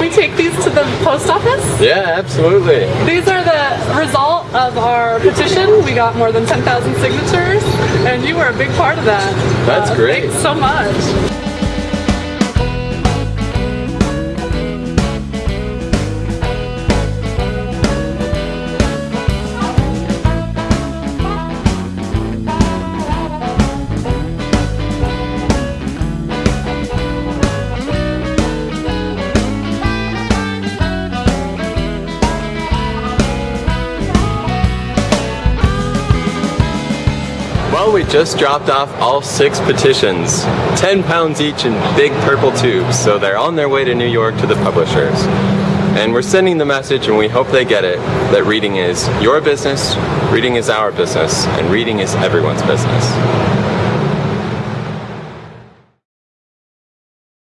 we take these to the post office? Yeah, absolutely. These are the result of our petition. We got more than 10,000 signatures, and you were a big part of that. That's Uh, great. Thanks so much. Well, we just dropped off all six petitions, 10 pounds each in big purple tubes, so they're on their way to New York to the publishers. And we're sending the message, and we hope they get it, that reading is your business, reading is our business, and reading is everyone's business.